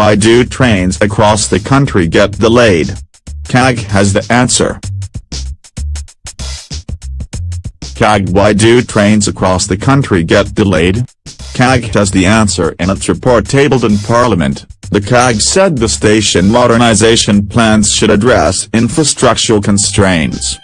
Why do trains across the country get delayed? CAG has the answer. CAG Why do trains across the country get delayed? CAG has the answer in its report tabled in Parliament. The CAG said the station modernisation plans should address infrastructural constraints.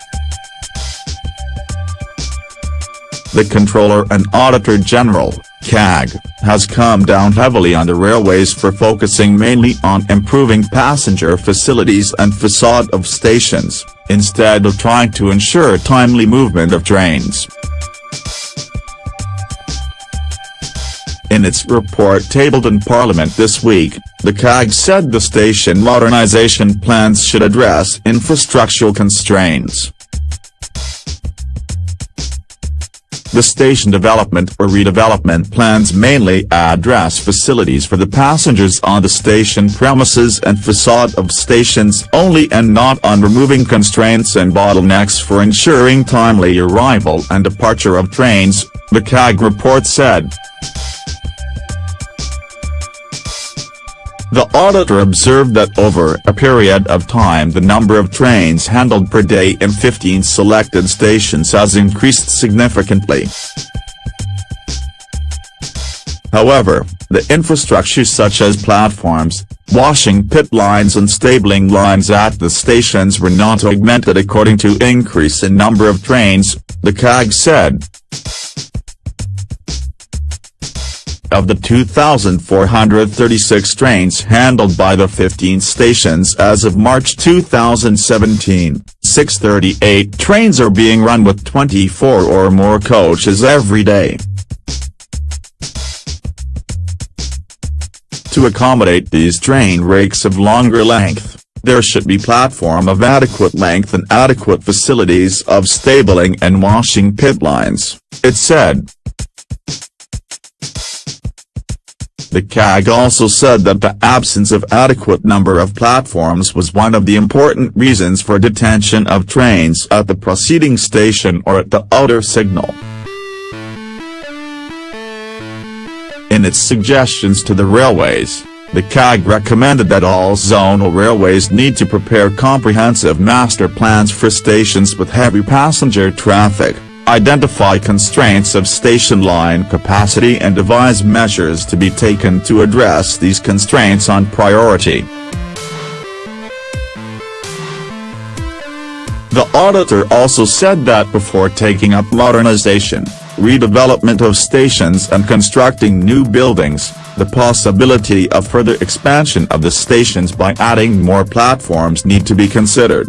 The Comptroller and Auditor General, CAG, has come down heavily on the railways for focusing mainly on improving passenger facilities and facade of stations, instead of trying to ensure timely movement of trains. In its report tabled in Parliament this week, the CAG said the station modernisation plans should address infrastructural constraints. The station development or redevelopment plans mainly address facilities for the passengers on the station premises and facade of stations only and not on removing constraints and bottlenecks for ensuring timely arrival and departure of trains, the CAG report said. The auditor observed that over a period of time the number of trains handled per day in 15 selected stations has increased significantly. However, the infrastructure such as platforms, washing pit lines and stabling lines at the stations were not augmented according to increase in number of trains, the CAG said. Of the 2,436 trains handled by the 15 stations as of March 2017, 638 trains are being run with 24 or more coaches every day. To accommodate these train rakes of longer length, there should be platform of adequate length and adequate facilities of stabling and washing pit lines, it said. The CAG also said that the absence of adequate number of platforms was one of the important reasons for detention of trains at the proceeding station or at the outer signal. In its suggestions to the railways, the CAG recommended that all zonal railways need to prepare comprehensive master plans for stations with heavy passenger traffic identify constraints of station line capacity and devise measures to be taken to address these constraints on priority. The auditor also said that before taking up modernization, redevelopment of stations and constructing new buildings, the possibility of further expansion of the stations by adding more platforms need to be considered.